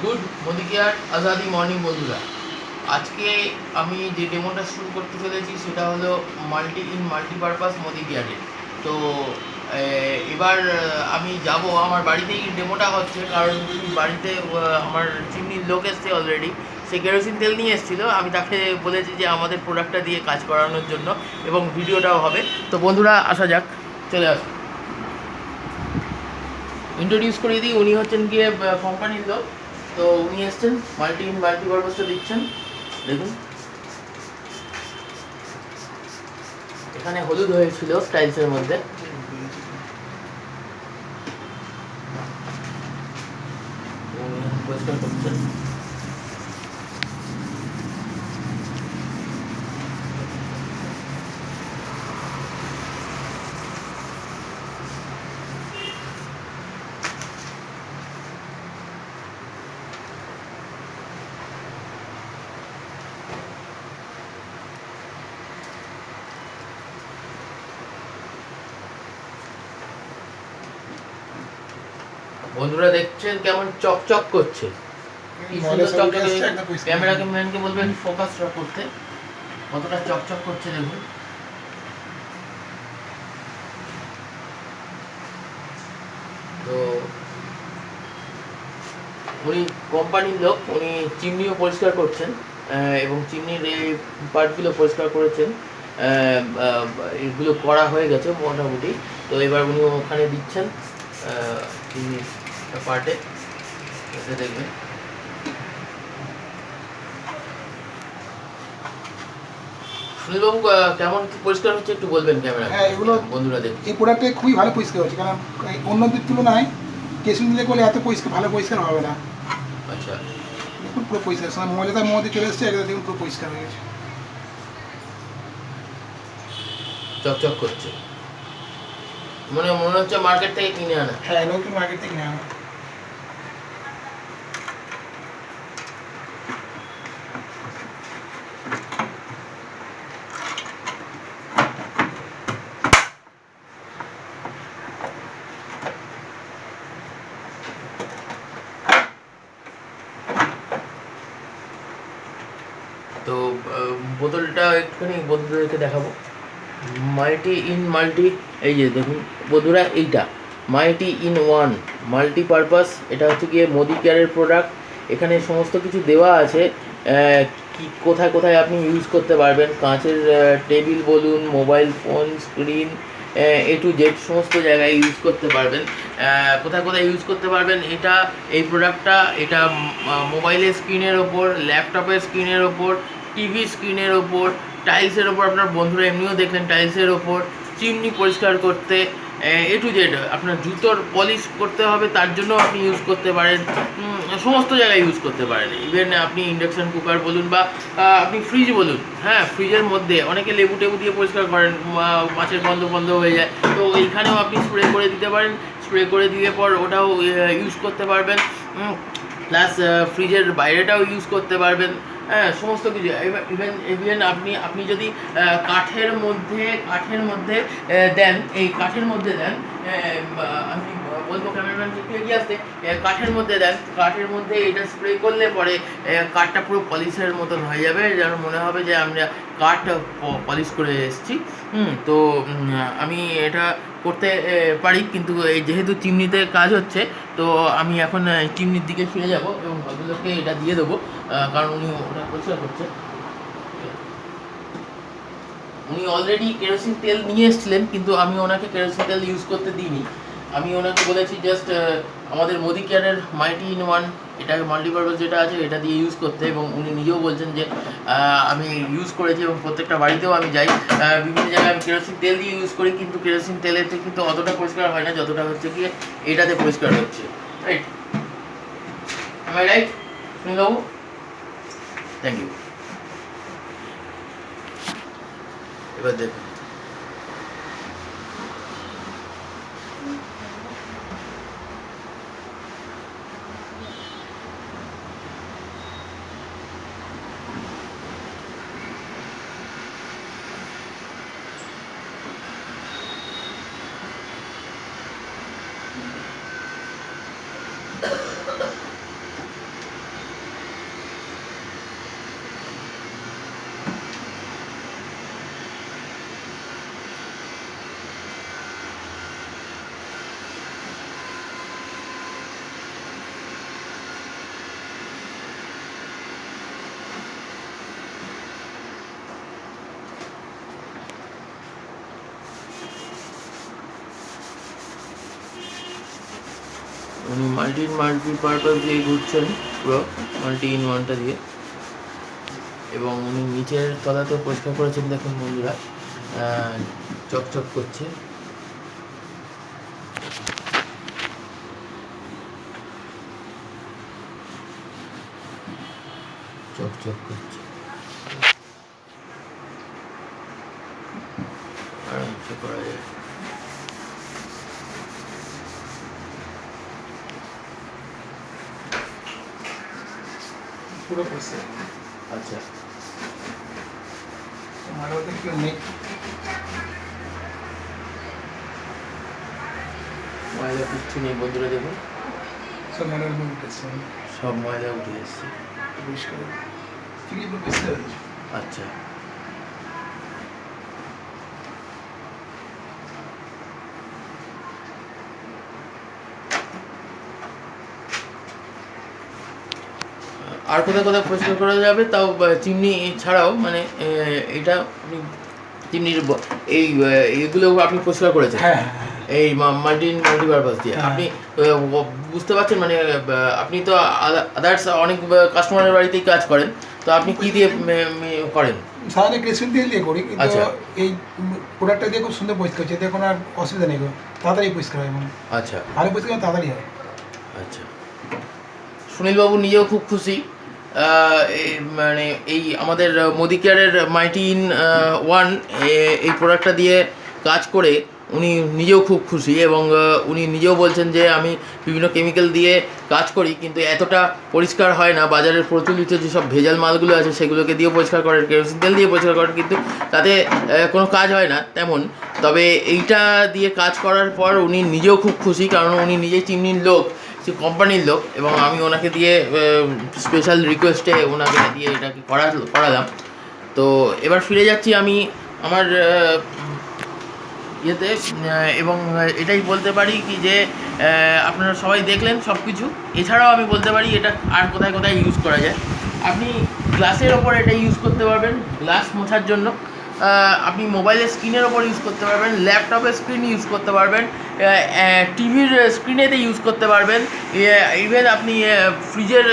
Good Modi কেয়ার আজাদি morning বন্ধুরা। আজকে আমি যে ডেমোটা শুরু করতে চলেছি সেটা হলো মাল্টি ইন মাল্টিপারপাস মোদি কেয়ারে তো এবার আমি যাব, আমার বাড়িতেই ডেমোটা হচ্ছে, কারণ বাড়িতে আমার চিমনির লোক এসছে অলরেডি সে কেরোসিন তেল নিয়ে এসেছিল, আমি তাকে বলেছি যে আমাদের প্রোডাক্টটা দিয়ে কাজ করানোর জন্য, এবং ভিডিওটাও হবে। তো বন্ধুরা, আসা যাক, চলে আসুন ইন্ট্রোডিউস করে দিই, উনি হচ্ছেন গিয়ে কোম্পানির লোক। তো উনি এসছেন মাল্টি ইন মাল্টি পারপাসটা দিচ্ছেন। দেখুন। এখানে হলুদ হয়েছিল টাইলসের মধ্যে। করছেন। বন্ধুরা দেখছেন কেমন চকচক করছে। কি সুন্দর চকচকে ক্যামেরাকে ম্যানকে বলবেন ফোকাসটা করতে। কতটা চকচক করছে দেখুন। তো উনি কোম্পানির লোক উনি চিমনিও পরিষ্কার করছেন এবং চিমনির এই পার্টগুলো পরিষ্কার করেছেন। এগুলো করা হয়ে গেছে মোটামুটি। তো এবার উনি ওখানে দিচ্ছেন আহ, চিমনির পার্টে এটা দেখবেন সুনীলবাবু কেমন কি পরিষ্কার হচ্ছে একটু বলবেন ক্যামেরা হ্যাঁ, এগুলো- বন্ধুরা দেখ এই প্রোডাক্টে খুবই ভালো পরিষ্কার হচ্ছে কারণ অন্যদের তুলনায় কেসিং দিলে করলে এত পরিষ্কার ভালো পরিষ্কার হবে না। আচ্ছা। দেখুন পুরো পরিষ্কার সময় মজাদার মধ্যে চলে এসছে এটা দেখুন পুরো পরিষ্কার হয়ে গেছে। চকচক করছে। মানে মনে হচ্ছে মার্কেট থেকে কিনে আনা। হ্যাঁ নতুন মার্কেট থেকে নেওয়া তো বোতলটা একটুখানি বন্ধুদেরকে দেখাবো। মাল্টি ইন, মাল্টি, এই যে দেখুন, বন্ধুরা এইটা। Multi in one multi purpose এটা হচ্ছে গিয়ে মোদি কেয়ারের প্রোডাক্ট। এখানে সমস্ত কিছু দেওয়া আছে। কি, কোথায় কোথায় আপনি ইউজ করতে পারবেন? কাঁচের টেবিল বলুন, mobile phone, screen A to Z সমস্ত জায়গায় ইউজ করতে পারবেন। কোথায় কোথায় ইউজ করতে পারবেন? এটা এই প্রোডাক্টটা এটা মোবাইলের স্ক্রিনের ওপর ল্যাপটপের স্ক্রিনের ওপর টিভি স্ক্রিনের ওপর টাইলসের ওপর আপনার বন্ধুরা এমনিও দেখলেন টাইলসের ওপর। চিমনি পরিষ্কার করতে এ টু জেড আপনার জুতোর পলিশ করতে হবে, তার জন্য আপনি ইউজ করতে পারেন সমস্ত জায়গায় ইউজ করতে পারেন। ইভেন আপনি ইন্ডাকশন কুকার বলুন বা আপনি ফ্রিজ বলুন হ্যাঁ ফ্রিজের মধ্যে অনেকে লেবু টেবু দিয়ে পরিষ্কার করেন মাছের গন্ধ বন্ধ হয়ে যায়। তো এইখানেও আপনি স্প্রে করে দিতে পারেন স্প্রে করে দিয়ে পর ওটাও ইউজ করতে পারবেন। প্লাস ফ্রিজের বাইরেটাও ইউজ করতে পারবেন। হ্যাঁ সমস্ত কিছু। ইভেন ইভেন আপনি আপনি যদি কাঠের মধ্যে কাঠের মধ্যে দেন, এই কাঠের মধ্যে দেন আমি বলব ক্যামেরাম্যানকে একটু এগিয়ে আসতে? কাঠের মধ্যে দেন। কাঠের মধ্যে এটা স্প্রে করলে পরে কাঠটা পুরো পলিশের মতন হয়ে যাবে। যেন মনে হবে যে আমরা কাঠ পলিশ করে এসেছি। হুম, তো আমি এটা করতে পারি। কিন্তু এই যেহেতু চিমনিতে কাজ হচ্ছে, তো আমি এখন চিমনির দিকে ফিরে যাব এবং ভদ্রলোককে এটা দিয়ে দেবো। কারণ উনি ওটা পরিষ্কার করছে। উনি অলরেডি কেরোসিন তেল নিয়ে এসেছিলেন, কিন্তু আমি ওনাকে কেরোসিন তেল ইউজ করতে দিইনি। আমি ওনাকে বলেছি জাস্ট আমাদের মোদি কেয়ারের মাইটি ইন ওয়ান এটা মাল্টিপারপাস যেটা আছে, এটা দিয়ে ইউজ করতে এবং উনি নিজেও বলছেন যে আমি ইউজ করেছি এবং প্রত্যেকটা বাড়িতেও আমি যাই। বিভিন্ন জায়গায় আমি কেরোসিন তেল দিয়ে ইউজ করি, কিন্তু কেরোসিন তেলেতে কিন্তু অতটা পরিষ্কার হয় না, যতটা হচ্ছে কি এটাতে পরিষ্কার হচ্ছে। Right right? সুনীলবাবু? থ্যাংক ইউ এবার দেখুন। মাল্টি মাল্টি পারপাস দিয়ে ঘুরছেন পুরো মাল্টি ইন ওয়ানটা দিয়ে। এবং উনি নিচের তলাতেও পরিষ্কার করেছেন, দেখুন বন্ধুরা চকচক করছে। চকচক করছে। করা যায়। পুরো করছে। আচ্ছা। মারোতে কেউ নেই। ময়দা কিচ্ছু নেই বন্ধুরা দেখুন সব ময়দা হয় উঠেছে। সব ময়দা উঠে এসছে। পরিষ্কার। আচ্ছা। আর কোথায় কোথায় পরিষ্কার করা যাবে তাও চিমনি ছাড়াও মানে এটা আপনি চিমনির এই এগুলো আপনি পরিষ্কার করেছেন। হ্যাঁ হ্যাঁ হ্যাঁ। এই মাল্টি মাল্টিপারপাস দিয়ে। হ্যাঁ। আপনি বুঝতে পারছেন মানে আপনি তো আদার্স অনেক কাস্টমারের বাড়িতেই কাজ করেন। তো আপনি কি দিয়ে করেন? সাধারণত ক্রেসিন তেল দিয়ে করি কিন্তু আচ্ছা। এই প্রোডাক্টটা দিয়ে খুব সুন্দর পরিষ্কার হচ্ছে এতে কোনো আর অসুবিধা নেই তাড়াতাড়ি পরিষ্কার হয় এবং আচ্ছা। ভালো পরিষ্কার তাড়াতাড়ি হয়। আচ্ছা। সুনীলবাবু নিজেও খুব খুশি। মানে এই আমাদের মোদি কেয়ারের মাইটি ইন ওয়ান এই প্রোডাক্টটা দিয়ে কাজ করে উনি নিজেও খুব খুশি এবং উনি নিজেও বলছেন যে আমি বিভিন্ন কেমিক্যাল দিয়ে কাজ করি, কিন্তু এতটা পরিষ্কার হয় না বাজারের প্রচলিত যেসব ভেজাল মালগুলো আছে সেগুলোকে দিয়ে পরিষ্কার করেন কেরোসিন তেল দিয়ে পরিষ্কার করেন কিন্তু তাতে কোনো কাজ হয় না তেমন। তবে এইটা দিয়ে কাজ করার পর উনি নিজেও খুব খুশি, কারণ উনি নিজেই চিমনির লোক। সে কোম্পানির লোক এবং আমি ওনাকে দিয়ে স্পেশাল রিকোয়েস্টে ওনাকে দিয়ে এটাকে করা, করালাম। তো এবার ফিরে যাচ্ছি আমি আমার ইয়েতে এবং এটাই বলতে পারি কি যে আপনারা সবাই দেখলেন সব কিছু এছাড়াও আমি বলতে পারি এটা আর কোথায় কোথায় ইউজ করা যায়। আপনি গ্লাসের ওপর এটা ইউজ করতে পারবেন গ্লাস মোছার জন্য। আপনি মোবাইলের স্ক্রিনের ওপর ইউজ করতে পারবেন, ল্যাপটপের স্ক্রিন ইউজ করতে পারবেন টিভির স্ক্রিনেতে ইউজ করতে পারবেন। ইভেন আপনি ফ্রিজের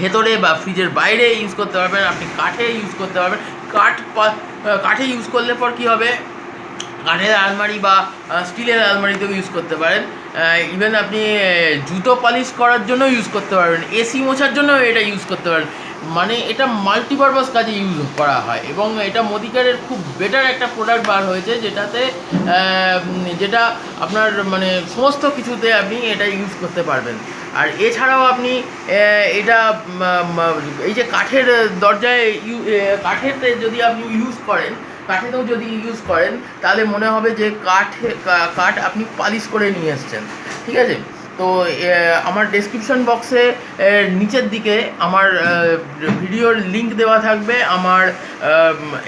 ভেতরে বা ফ্রিজের বাইরে ইউজ করতে পারবেন, আপনি কাঠে ইউজ করতে পারবেন। কাঠ কাঠে ইউজ করলে পর কী হবে? কাঠের আলমারি বা স্টিলের আলমারিতেও ইউজ করতে পারেন। ইভেন আপনি জুতো পালিশ করার জন্য ইউজ করতে পারবেন। এসি মোছার জন্য এটা ইউজ করতে পারেন। মানে এটা মাল্টিপারপাস কাজে ইউজ করা হয় এবং এটা মোদিকারের খুব বেটার একটা প্রোডাক্ট বার হয়েছে যেটাতে যেটা আপনার মানে সমস্ত কিছুতে আপনি এটা ইউজ করতে পারবেন। আর এছাড়াও আপনি এটা এই যে কাঠের দরজায় ইউ- আহ, কাঠেরতে যদি আপনি ইউজ করেন কাঠেতেও যদি ইউজ করেন তাহলে মনে হবে যে কাঠে কাঠ আপনি পালিশ করে নিয়ে এসছেন। ঠিক আছে? তো আমার ডেসক্রিপশন বক্সে নিচের দিকে আমার ভিডিওর লিংক দেওয়া থাকবে। আমার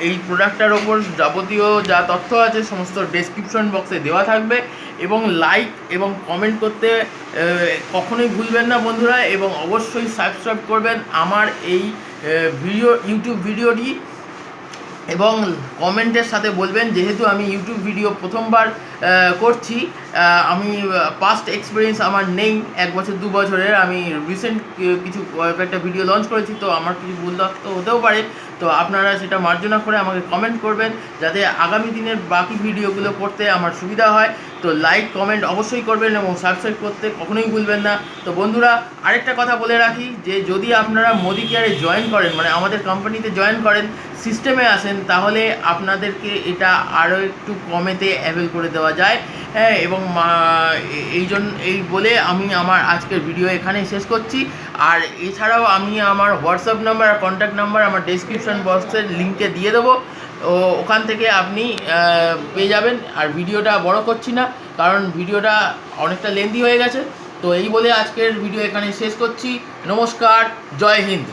এই প্রোডাক্টটার ওপর যাবতীয় যা তথ্য আছে, সমস্ত ডেসক্রিপশন বক্সে দেওয়া থাকবে। এবং লাইক এবং কমেন্ট করতে কখনোই ভুলবেন না বন্ধুরা। এবং অবশ্যই সাবস্ক্রাইব করবেন। আমার এই ভিডিও ইউটিউব ভিডিওটি এবং কমেন্টের সাথে বলবেন, যেহেতু আমি ইউটিউব ভিডিও প্রথমবার করছি আমি পাস্ট এক্সপিরিয়েন্স আমার নেই, এক বছর, দু বছরের, আমি রিসেন্ট কিছু কয়েকটা ভিডিও লঞ্চ করেছি, তো আমার কিছু ভুল হতেও পারে, তো আপনারা সেটা মার্জনা করে আমাকে কমেন্ট করবেন, যাতে আগামী দিনের বাকি ভিডিওগুলো করতে আমার সুবিধা হয়, তো লাইক কমেন্ট অবশ্যই করবেন এবং সাবস্ক্রাইব করতে কখনোই ভুলবেন না, তো বন্ধুরা, আরেকটা কথা বলে রাখি, যে যদি আপনারা মোদি কেয়ারে জয়েন করেন মানে আমাদের কোম্পানিতে জয়েন করেন সিস্টেমে আসেন তাহলে আপনাদেরকে এটা আরও একটু কমেতে অ্যাভেল করে দেওয়া যায়। হ্যাঁ এবং এই জন্য এই বলে আমি আমার আজকের ভিডিও এখানেই শেষ করছি। আর এছাড়াও আমি আমার হোয়াটসঅ্যাপ নাম্বার আর কন্ট্যাক্ট নাম্বার আমার ডেসক্রিপশন বক্সের লিঙ্কে দিয়ে দেবো। ও, ওখান থেকে আপনি পেয়ে যাবেন। আর ভিডিওটা বড় করছি না, কারণ ভিডিওটা অনেকটা লেন্দি হয়ে গেছে। তো এই বলে আজকের ভিডিও এখানে শেষ করছি। নমস্কার, জয় হিন্দ।